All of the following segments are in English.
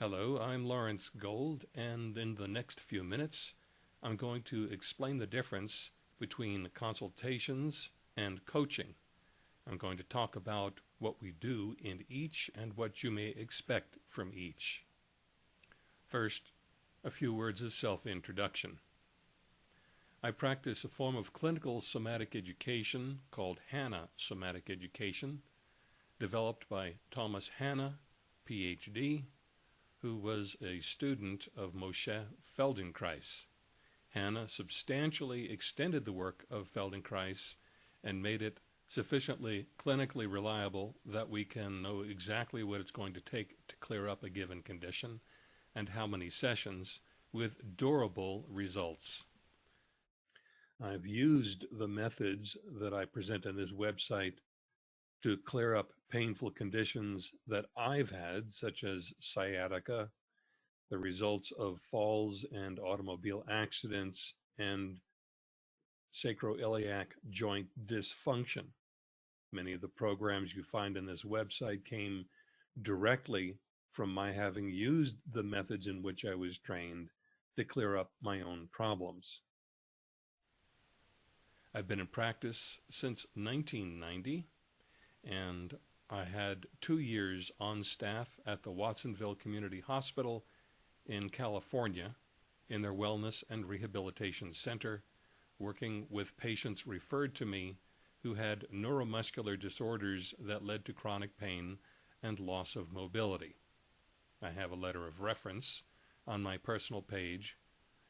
Hello, I'm Lawrence Gold, and in the next few minutes, I'm going to explain the difference between consultations and coaching. I'm going to talk about what we do in each and what you may expect from each. First, a few words of self-introduction. I practice a form of clinical somatic education called Hanna Somatic Education, developed by Thomas Hanna, PhD, who was a student of Moshe Feldenkrais. Hanna substantially extended the work of Feldenkrais and made it sufficiently clinically reliable that we can know exactly what it's going to take to clear up a given condition and how many sessions with durable results. I've used the methods that I present on this website to clear up painful conditions that I've had, such as sciatica, the results of falls and automobile accidents, and sacroiliac joint dysfunction. Many of the programs you find in this website came directly from my having used the methods in which I was trained to clear up my own problems. I've been in practice since 1990 and I had two years on staff at the Watsonville Community Hospital in California in their Wellness and Rehabilitation Center, working with patients referred to me who had neuromuscular disorders that led to chronic pain and loss of mobility. I have a letter of reference on my personal page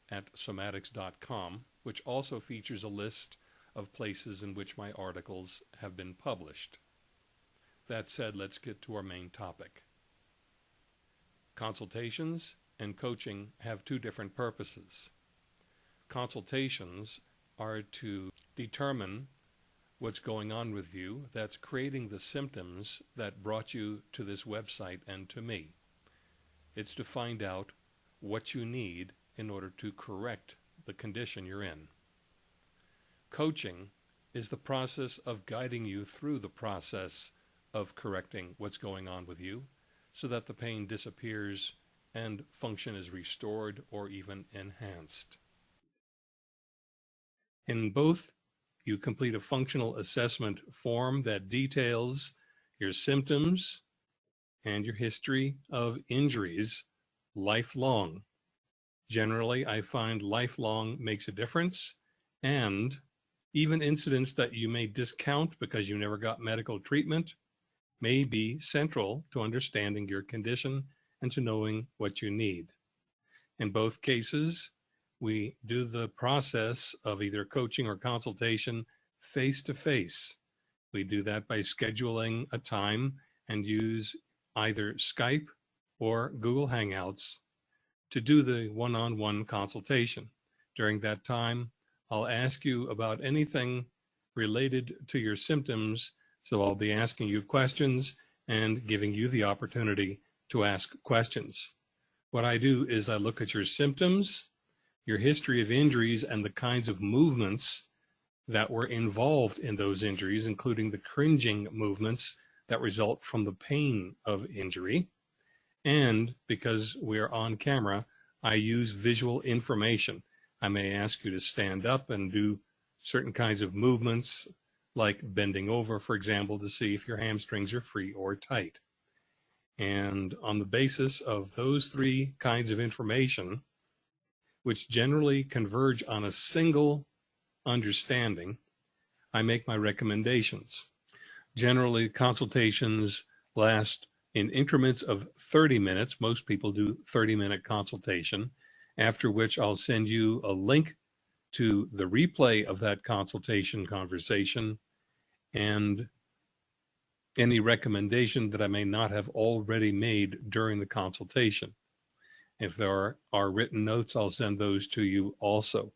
at somatics.com, which also features a list of places in which my articles have been published. That said, let's get to our main topic. Consultations and coaching have two different purposes. Consultations are to determine what's going on with you that's creating the symptoms that brought you to this website and to me. It's to find out what you need in order to correct the condition you're in. Coaching is the process of guiding you through the process of correcting what's going on with you so that the pain disappears and function is restored or even enhanced. In both, you complete a functional assessment form that details your symptoms and your history of injuries lifelong. Generally, I find lifelong makes a difference and even incidents that you may discount because you never got medical treatment may be central to understanding your condition and to knowing what you need. In both cases, we do the process of either coaching or consultation face to face. We do that by scheduling a time and use either Skype or Google Hangouts to do the one-on-one -on -one consultation. During that time, I'll ask you about anything related to your symptoms so I'll be asking you questions and giving you the opportunity to ask questions. What I do is I look at your symptoms, your history of injuries, and the kinds of movements that were involved in those injuries, including the cringing movements that result from the pain of injury. And because we're on camera, I use visual information. I may ask you to stand up and do certain kinds of movements like bending over, for example, to see if your hamstrings are free or tight. And on the basis of those three kinds of information, which generally converge on a single understanding, I make my recommendations. Generally, consultations last in increments of 30 minutes. Most people do 30 minute consultation, after which I'll send you a link to the replay of that consultation conversation and any recommendation that I may not have already made during the consultation. If there are, are written notes, I'll send those to you also.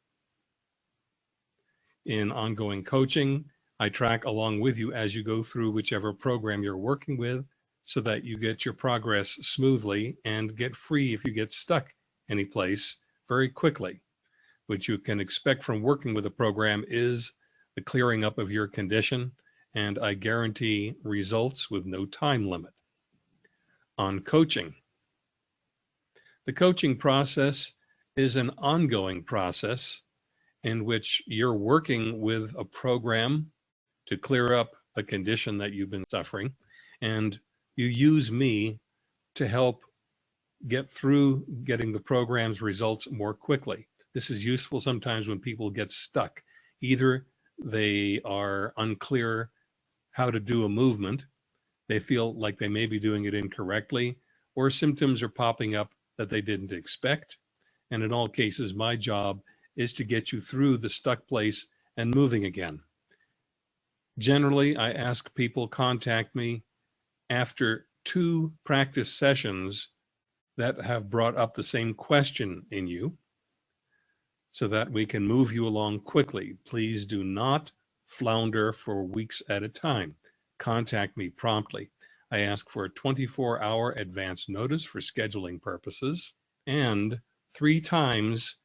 In ongoing coaching, I track along with you as you go through whichever program you're working with so that you get your progress smoothly and get free if you get stuck any place very quickly. What you can expect from working with a program is the clearing up of your condition, and I guarantee results with no time limit. On coaching, The coaching process is an ongoing process in which you're working with a program to clear up a condition that you've been suffering. And you use me to help get through getting the program's results more quickly. This is useful sometimes when people get stuck. Either they are unclear how to do a movement, they feel like they may be doing it incorrectly, or symptoms are popping up that they didn't expect. And in all cases, my job is to get you through the stuck place and moving again. Generally, I ask people contact me after two practice sessions that have brought up the same question in you so that we can move you along quickly. Please do not flounder for weeks at a time. Contact me promptly. I ask for a 24 hour advance notice for scheduling purposes and three times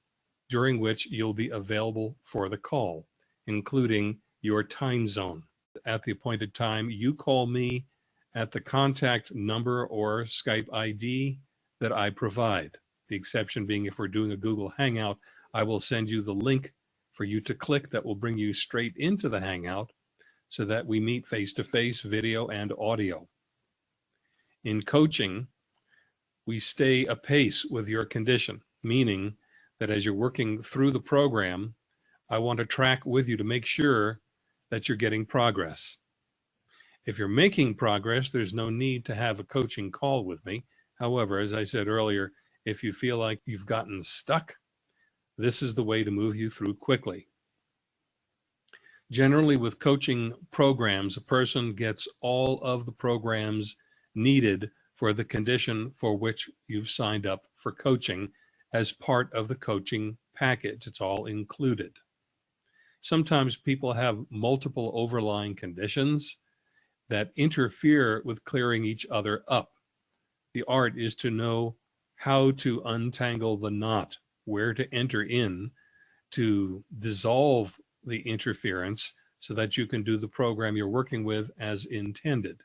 during which you'll be available for the call, including your time zone. At the appointed time, you call me at the contact number or Skype ID that I provide. The exception being if we're doing a Google Hangout, I will send you the link for you to click that will bring you straight into the Hangout so that we meet face-to-face -face, video and audio. In coaching, we stay apace with your condition, meaning that as you're working through the program, I want to track with you to make sure that you're getting progress. If you're making progress, there's no need to have a coaching call with me. However, as I said earlier, if you feel like you've gotten stuck, this is the way to move you through quickly. Generally with coaching programs, a person gets all of the programs needed for the condition for which you've signed up for coaching as part of the coaching package. It's all included. Sometimes people have multiple overlying conditions that interfere with clearing each other up. The art is to know how to untangle the knot, where to enter in to dissolve the interference so that you can do the program you're working with as intended.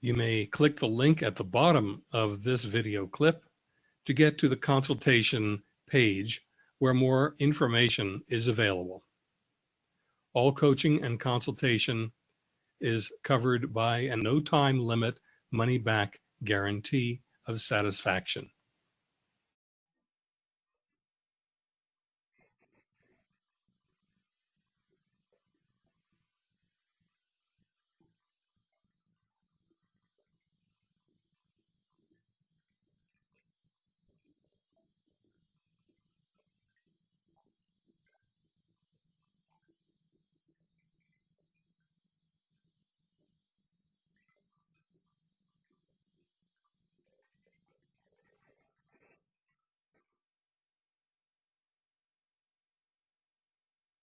You may click the link at the bottom of this video clip to get to the consultation page where more information is available. All coaching and consultation is covered by a no time limit money back guarantee of satisfaction.